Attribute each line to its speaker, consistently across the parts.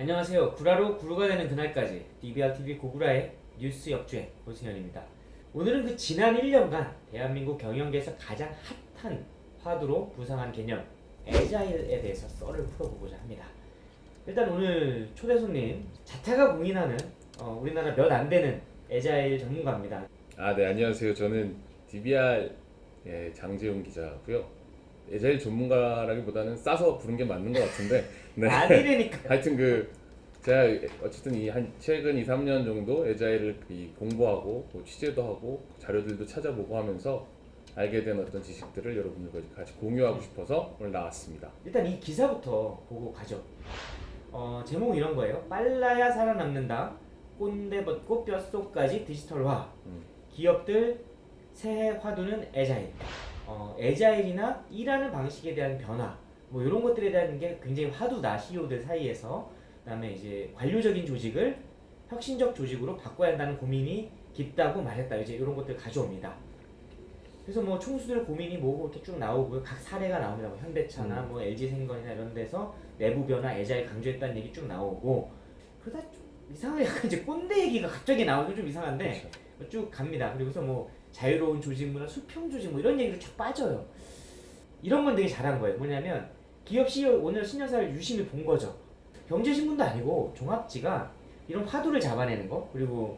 Speaker 1: 안녕하세요. 구라로 구루가 되는 그날까지 DBRTV 고구라의 뉴스 역주행 고승현입니다. 오늘은 그 지난 1년간 대한민국 경영계에서 가장 핫한 화두로 부상한 개념 에자일에 대해서 썰을 풀어보고자 합니다. 일단 오늘 초대 손님 자타가 공인하는 어, 우리나라 몇 안 되는 에자일 전문가입니다.
Speaker 2: 아, 네, 안녕하세요. 저는 DBR 의 장재용 기자고요. 에자일 전문가라기보다는 싸서 부른 게 맞는 것 같은데. 네.
Speaker 1: 아니라니까.
Speaker 2: 하여튼 그 제가 어쨌든 이 한 최근 2, 3년 정도 에자일을 이 공부하고 뭐 취재도 하고 자료들도 찾아보고 하면서 알게 된 어떤 지식들을 여러분들과 같이 공유하고 싶어서 오늘 나왔습니다.
Speaker 1: 일단 이 기사부터 보고 가죠. 어, 제목은 이런 거예요. 빨라야 살아남는다. 꼰대 벗고 뼛속까지 디지털화.
Speaker 2: 음.
Speaker 1: 기업들 새해 화두는 에자일. 어, 에자일이나 일하는 방식에 대한 변화. 뭐 이런 것들에 대한 게 굉장히 화두다. CEO들 사이에서. 그다음에 이제 관료적인 조직을 혁신적 조직으로 바꿔야 한다는 고민이 깊다고 말했다. 이제 이런 것들 가져옵니다. 그래서 뭐 총수들 고민이 뭐고 이렇게 쭉 나오고요. 각 사례가 나옵니다. 뭐 현대차나 뭐 LG생건이나 이런 데서 내부 변화, 에자일 강조했다는 얘기 쭉 나오고 그러다 좀 이상하게 약간 이제 꼰대 얘기가 갑자기 나오기 좀 이상한데
Speaker 2: 그렇죠.
Speaker 1: 쭉 갑니다. 그리고서 뭐 자유로운 조직 문화, 수평 조직 뭐 이런 얘기로 쫙 빠져요. 이런 건 되게 잘한 거예요. 뭐냐면 기업 CEO 오늘 신년사를 유심히 본 거죠. 경제신문도 아니고 종합지가 이런 화두를 잡아내는 거 그리고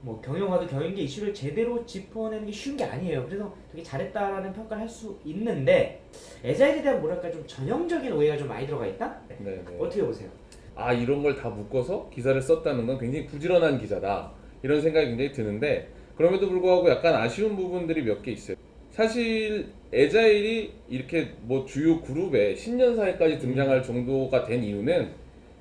Speaker 1: 뭐 경영화도 경영계 이슈를 제대로 짚어내는 게 쉬운 게 아니에요. 그래서 되게 잘했다라는 평가를 할 수 있는데 에자일에 대한 뭐랄까 좀 전형적인 오해가 좀 많이 들어가 있다.
Speaker 2: 네, 네.
Speaker 1: 어떻게 보세요?
Speaker 2: 아 이런 걸 다 묶어서 기사를 썼다는 건 굉장히 부지런한 기자다 이런 생각이 굉장히 드는데 그럼에도 불구하고 약간 아쉬운 부분들이 몇 개 있어요 사실 에자일이 이렇게 뭐 주요 그룹에 신년사에까지 등장할 정도가 된 이유는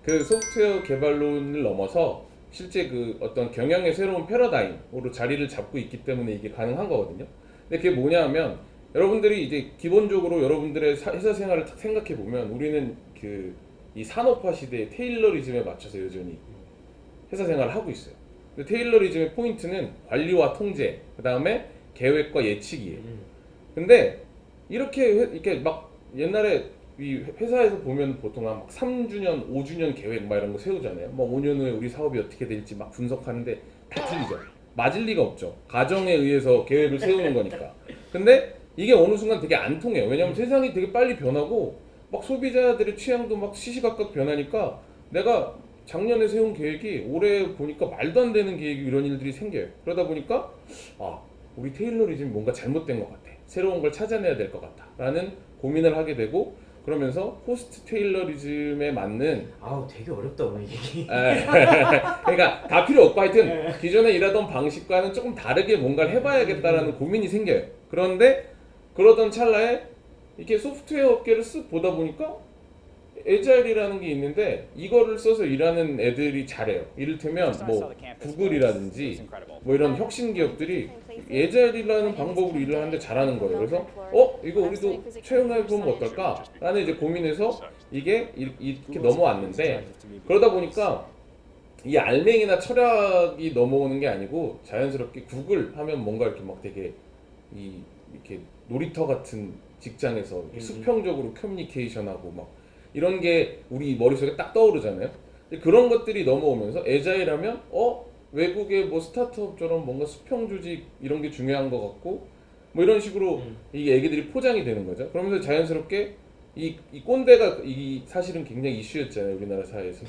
Speaker 2: 그 소프트웨어 개발론을 넘어서 실제 그 어떤 경영의 새로운 패러다임으로 자리를 잡고 있기 때문에 이게 가능한 거거든요 근데 그게 뭐냐면 여러분들이 이제 기본적으로 여러분들의 사- 회사 생활을 딱 생각해 보면 우리는 그 이 산업화 시대의 테일러리즘에 맞춰서 여전히 회사 생활을 하고 있어요. 근데 테일러리즘의 포인트는 관리와 통제, 그 다음에 계획과 예측이에요.
Speaker 1: 음.
Speaker 2: 근데 이렇게 회- 이렇게 막 옛날에 이 회사에서 보면 보통 한 3주년, 5주년 계획 막 이런 거 세우잖아요. 뭐 5년 후에 우리 사업이 어떻게 될지 막 분석하는데 다 틀리죠. 맞을 리가 없죠. 가정에 의해서 계획을 세우는 거니까. 근데 이게 어느 순간 되게 안 통해요. 왜냐면 세상이 되게 빨리 변하고 막 소비자들의 취향도 막 시시각각 변하니까 내가 작년에 세운 계획이 올해 보니까 말도 안 되는 계획이 이런 일들이 생겨요. 그러다 보니까 아 우리 Taylorism이 뭔가 잘못된 것 같아. 새로운 걸 찾아내야 될 것 같다. 라는 고민을 하게 되고 그러면서 post Taylorism에 맞는
Speaker 1: 아우 되게 어렵다 오늘 얘기.
Speaker 2: 에, 그러니까 다 필요 없고 하여튼 기존에 일하던 방식과는 조금 다르게 뭔가를 해봐야겠다라는 고민이 생겨요. 그런데 그러던 찰나에 이렇게 소프트웨어 업계를 쓱 보다 보니까 에자일이라는 게 있는데 이거를 써서 일하는 애들이 잘해요. 이를테면 뭐 구글이라든지 뭐 이런 혁신 기업들이 에자일이라는 방법으로 일을 하는데 잘하는 거예요. 그래서 어 이거 우리도 채용해 보면 어떨까? 라는 이제 고민해서 이게 이- 이렇게 넘어왔는데 그러다 보니까 이 알맹이나 철학이 넘어오는 게 아니고 자연스럽게 구글 하면 뭔가 이렇게 막 되게 이 이렇게 놀이터 같은 직장에서. 수평적으로 커뮤니케이션하고 막 이런 게 우리 머릿속에 딱 떠오르잖아요. 그런 것들이 넘어오면서 에자일 하면 어 외국의 뭐 스타트업처럼 뭔가 수평 조직 이런 게 중요한 것 같고 뭐 이런 식으로
Speaker 1: 음.
Speaker 2: 이게 애기들이 포장이 되는 거죠. 그러면서 자연스럽게 이, 이 꼰대가 이 사실은 굉장히 이슈였잖아요 우리나라 사회에서.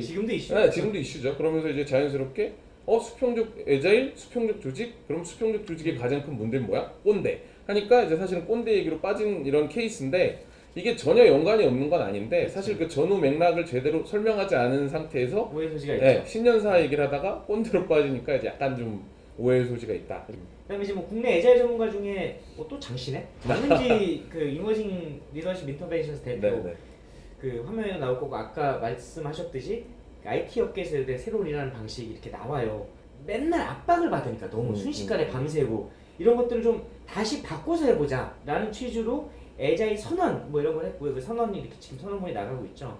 Speaker 1: 지금도 이슈.
Speaker 2: 네, 지금도 이슈죠. 그러면서 이제 자연스럽게 어 수평적 agile, 수평적 조직. 그럼 수평적 조직의 가장 큰 문제는 뭐야? 꼰대. 하니까 이제 사실은 꼰대 얘기로 빠진 이런 케이스인데 이게 전혀 연관이 없는 건 아닌데 사실 그 전후 맥락을 제대로 설명하지 않은 상태에서
Speaker 1: 오해 소지가 있죠.
Speaker 2: 예, 신년사 얘기를 하다가 꼰대로 빠지니까 이제 약간 좀 오해의 소지가 있다.
Speaker 1: 그다음에 이제 뭐 국내 agile 전문가 중에 뭐 또 장씨네. 장은지 그 Emerging Leadership Interventions 대표
Speaker 2: 네네.
Speaker 1: 그 화면에 나올 거고 아까 말씀하셨듯이 IT 업계에서 이제 새로운 일하는 방식이 이렇게 나와요. 맨날 압박을 받으니까 너무
Speaker 2: 음,
Speaker 1: 순식간에
Speaker 2: 음.
Speaker 1: 밤새고 이런 것들을 좀 다시 바꿔서 해보자 라는 취지로 에자일 선언 뭐 이런 걸 했고요. 그 선언이 이렇게 지금 선언문이 나가고 있죠.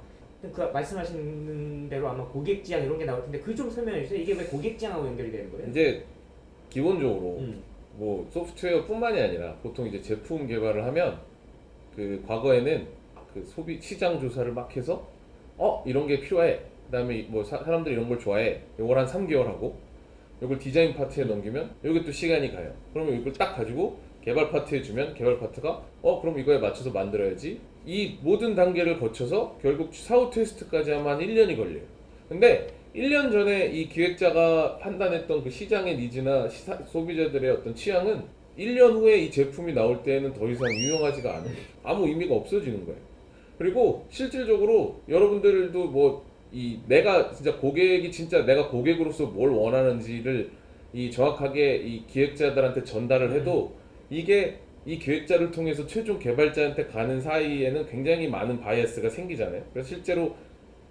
Speaker 1: 그 말씀하신 대로 아마 고객 지향 이런 게 나올 텐데 그 좀 설명해 주세요. 이게 왜 고객 지향하고 연결이 되는 거예요?
Speaker 2: 이제 기본적으로
Speaker 1: 음.
Speaker 2: 뭐 소프트웨어뿐만이 아니라 보통 이제 제품 개발을 하면 그 과거에는 그 소비 시장 조사를 막 해서 어 이런 게 필요해 그다음에 뭐 사, 사람들이 이런 걸 좋아해. 요걸 한 3개월 하고 요걸 디자인 파트에 넘기면 요게 또 시간이 가요. 그러면 이걸 딱 가지고 개발 파트에 주면 개발 파트가 어 그럼 이거에 맞춰서 만들어야지. 이 모든 단계를 거쳐서 결국 사후 테스트까지 하면 한 1년이 걸려요. 근데 1년 전에 이 기획자가 판단했던 그 시장의 니즈나 시사- 소비자들의 어떤 취향은 1년 후에 이 제품이 나올 때에는 더 이상 유용하지가 거죠. 아무 의미가 없어지는 거예요. 그리고 실질적으로 여러분들도 뭐 이 내가 진짜 고객이 진짜 내가 고객으로서 뭘 원하는지를 이 정확하게 이 기획자들한테 전달을 해도 이게 이 기획자를 통해서 최종 개발자한테 가는 사이에는 굉장히 많은 바이어스가 생기잖아요. 그래서 실제로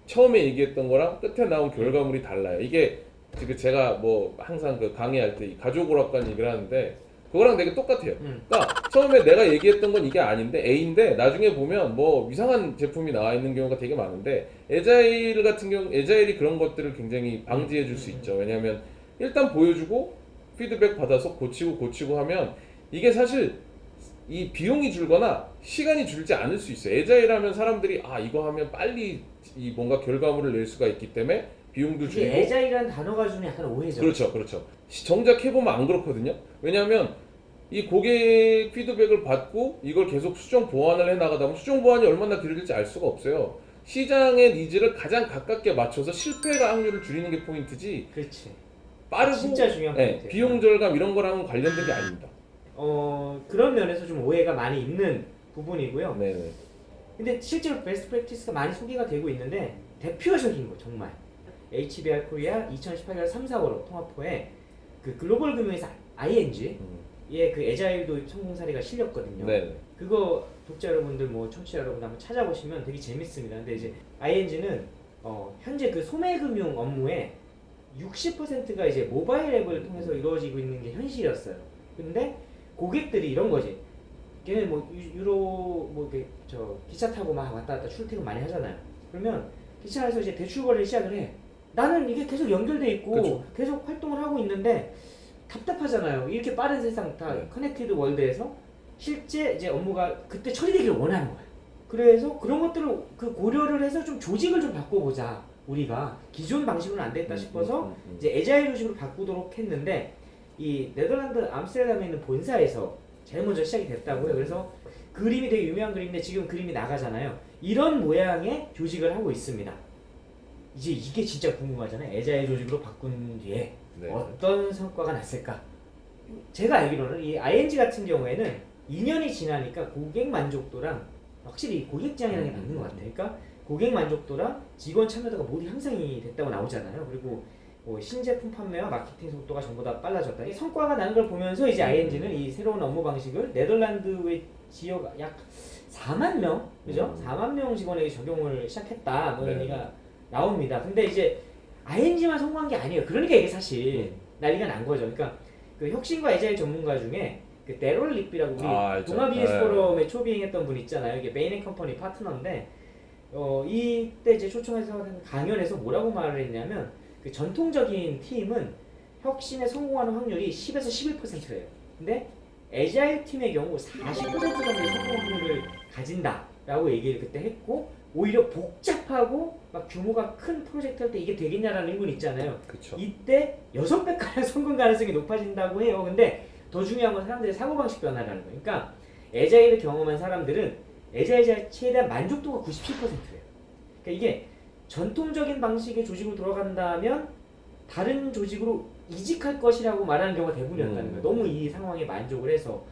Speaker 2: 처음에 얘기했던 거랑 끝에 나온 결과물이 달라요. 이게 지금 제가 뭐 항상 그 강의할 때이 가족 오락관 얘기를 하는데 그거랑 되게 똑같아요.
Speaker 1: 음.
Speaker 2: 그러니까 처음에 내가 얘기했던 건 이게 아닌데 A인데 나중에 보면 뭐 이상한 제품이 나와 있는 경우가 되게 많은데 에자일 같은 경우 에자일이 그런 것들을 굉장히 방지해 줄 수 있죠. 왜냐하면 일단 보여주고 피드백 받아서 고치고 고치고 하면 이게 사실 이 비용이 줄거나 시간이 줄지 않을 수 있어요. 에자일 하면 사람들이 아 이거 하면 빨리 이 뭔가 결과물을 낼 수가 있기 때문에 비용도 줄고
Speaker 1: agile이라는 단어가 주는 약간 오해죠.
Speaker 2: 그렇죠, 그렇죠. 시- 정작 해보면 안 그렇거든요. 왜냐하면 이 고객 피드백을 받고 이걸 계속 수정 보완을 해 나가다 보면 수정 보완이 얼마나 길어질지 알 수가 없어요. 시장의 needs를 가장 가깝게 맞춰서 실패가 확률을 줄이는 게 포인트지
Speaker 1: 그렇지.
Speaker 2: 빠르고
Speaker 1: 진짜 중요한
Speaker 2: 네. 비용 절감 이런 거랑은 관련된 게 아닙니다.
Speaker 1: 어 그런 면에서 좀 오해가 많이 있는 부분이고요.
Speaker 2: 네, 네.
Speaker 1: 근데 실제로 best practice가 많이 소개가 되고 있는데 대표적인 거 정말 HBR Korea 2018년 3, 4월 통합호에 그 글로벌 금융회사 ING
Speaker 2: 음,
Speaker 1: 의그 agile도 성공 사례가 실렸거든요.
Speaker 2: 네, 네.
Speaker 1: 그거 독자 여러분들 뭐 청취자 여러분 한번 찾아보시면 되게 재밌습니다. 근데 이제 ING는 어, 현재 그 소매금융 업무의 60%가 이제 모바일 앱을 통해서 이루어지고 있는 게 현실이었어요. 근데 고객들이 이런 거지. 걔네 뭐 유- 유로 뭐 이렇게 저 기차 타고 막 왔다 갔다 출퇴근 많이 하잖아요. 그러면 기차에서 이제 대출 거래를 시작을 해. 나는 이게 계속 연결돼 있고
Speaker 2: 그쵸.
Speaker 1: 계속 활동을 하고 있는데 답답하잖아요. 이렇게 빠른 세상 다
Speaker 2: 네.
Speaker 1: connected world에서 실제 이제 업무가 그때 처리되길 원하는 거예요. 그래서 그런 것들을 그 고려를 해서 좀 조직을 좀 바꿔보자. 우리가 기존 방식으로는 안 됐다 싶어서
Speaker 2: 음, 음, 음.
Speaker 1: 이제 agile 조직으로 바꾸도록 했는데 이 네덜란드 암스테르담에 있는 본사에서 제일 먼저 시작이 됐다고요. 그래서 그림이 되게 유명한 그림인데 지금 그림이 나가잖아요. 이런 모양의 조직을 하고 있습니다. 이제 이게 진짜 궁금하잖아요. 에자일 조직으로 바꾼 뒤에
Speaker 2: 네.
Speaker 1: 어떤 성과가 났을까? 제가 알기로는 이 ING 같은 경우에는 2년이 지나니까 고객 만족도랑 확실히 고객 지향이라는 게 맞는 것 같아요. 그러니까 고객 만족도랑 직원 참여도가 모두 향상이 됐다고 나오잖아요. 그리고 뭐 신제품 판매와 마케팅 속도가 전부 다 빨라졌다. 이 성과가 나는 걸 보면서 이제 ING는 이 새로운 업무 방식을 네덜란드의 지역 약 4만 명, 그죠?
Speaker 2: 음.
Speaker 1: 4만 명 직원에게 적용을 시작했다. 뭐 이런
Speaker 2: 네.
Speaker 1: 얘기가 나옵니다. 근데 이제 ING만 성공한 게 아니에요. 그러니까 이게 사실 난리가 난 거죠. 그러니까 그 혁신과 agile 전문가 중에 그 대럴 릭비라고 우리
Speaker 2: 아.
Speaker 1: 동아 비즈니스
Speaker 2: 네.
Speaker 1: 포럼에 초빙했던 분 있잖아요. 이게 Bain & Company 파트너인데 어 이때 이제 초청해서 강연에서 뭐라고 말을 했냐면 그 전통적인 팀은 혁신에 성공하는 확률이 10에서 11%예요. 근데 에자일 팀의 경우 40% 정도의 성공 확률을 가진다라고 얘기를 그때 했고 오히려 복잡하고 막 규모가 큰 프로젝트 할 때 이게 되겠냐라는 의문 있잖아요.
Speaker 2: 그렇죠.
Speaker 1: 이때 여섯 배가량 성공 가능성이 높아진다고 해요. 근데 더 중요한 건 사람들의 사고방식 변화라는 거예요. 그러니까 에자일을 경험한 사람들은 에자일 자체에 대한 만족도가 97%예요. 그러니까 이게 전통적인 방식의 조직으로 돌아간다면 다른 조직으로 이직할 것이라고 말하는 경우가 대부분이었다는
Speaker 2: 음.
Speaker 1: 거예요. 너무 이 상황에 만족을 해서